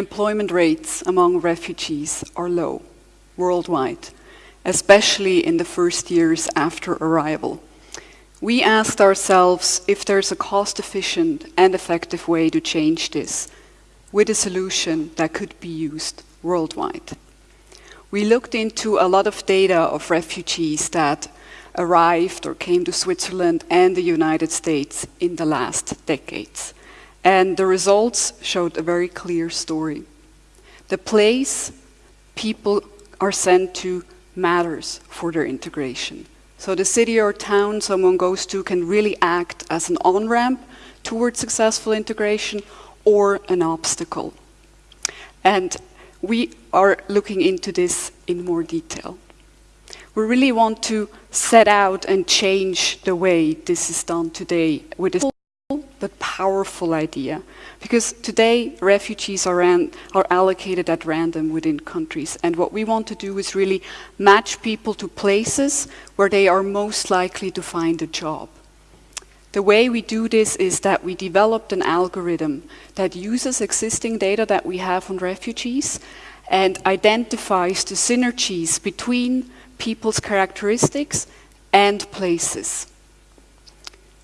employment rates among refugees are low worldwide, especially in the first years after arrival. We asked ourselves if there's a cost-efficient and effective way to change this with a solution that could be used worldwide. We looked into a lot of data of refugees that arrived or came to Switzerland and the United States in the last decades. And the results showed a very clear story. The place people are sent to matters for their integration. So the city or town someone goes to can really act as an on-ramp towards successful integration or an obstacle. And we are looking into this in more detail. We really want to set out and change the way this is done today with powerful idea. Because today refugees are, are allocated at random within countries and what we want to do is really match people to places where they are most likely to find a job. The way we do this is that we developed an algorithm that uses existing data that we have on refugees and identifies the synergies between people's characteristics and places.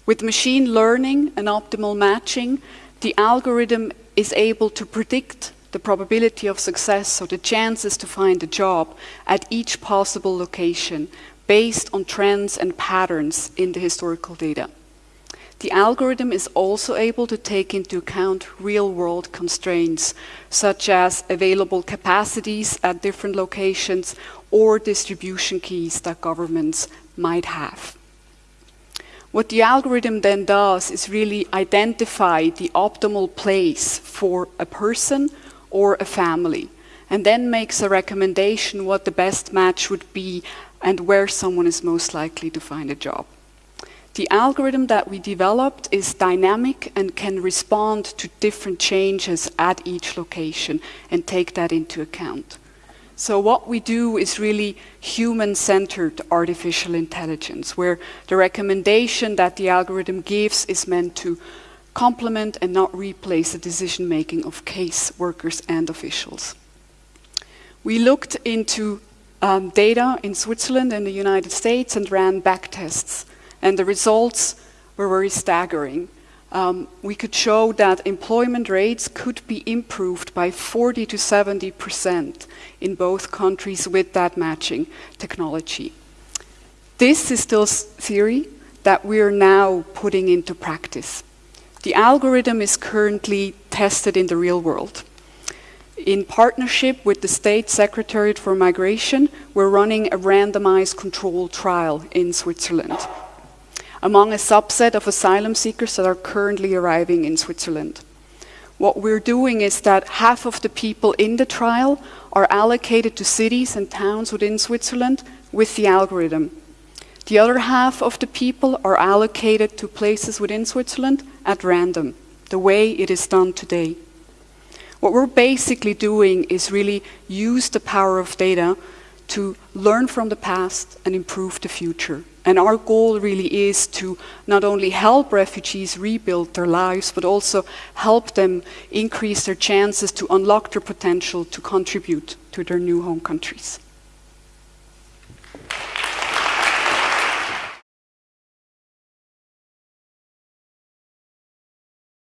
With machine learning and optimal matching, the algorithm is able to predict the probability of success, so the chances to find a job at each possible location based on trends and patterns in the historical data. The algorithm is also able to take into account real-world constraints, such as available capacities at different locations or distribution keys that governments might have. What the algorithm then does is really identify the optimal place for a person or a family, and then makes a recommendation what the best match would be and where someone is most likely to find a job. The algorithm that we developed is dynamic and can respond to different changes at each location and take that into account. So what we do is really human-centered artificial intelligence, where the recommendation that the algorithm gives is meant to complement and not replace the decision-making of case workers and officials. We looked into um, data in Switzerland and the United States and ran back tests. and the results were very staggering. Um, we could show that employment rates could be improved by 40 to 70 percent in both countries with that matching technology. This is still theory that we are now putting into practice. The algorithm is currently tested in the real world. In partnership with the State Secretariat for Migration, we're running a randomized control trial in Switzerland among a subset of asylum seekers that are currently arriving in Switzerland. What we're doing is that half of the people in the trial are allocated to cities and towns within Switzerland with the algorithm. The other half of the people are allocated to places within Switzerland at random, the way it is done today. What we're basically doing is really use the power of data to learn from the past and improve the future. And our goal really is to not only help refugees rebuild their lives, but also help them increase their chances to unlock their potential to contribute to their new home countries.